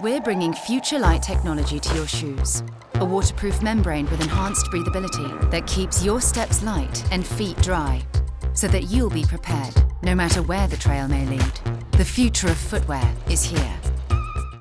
We're bringing future light technology to your shoes. A waterproof membrane with enhanced breathability that keeps your steps light and feet dry, so that you'll be prepared, no matter where the trail may lead. The future of footwear is here.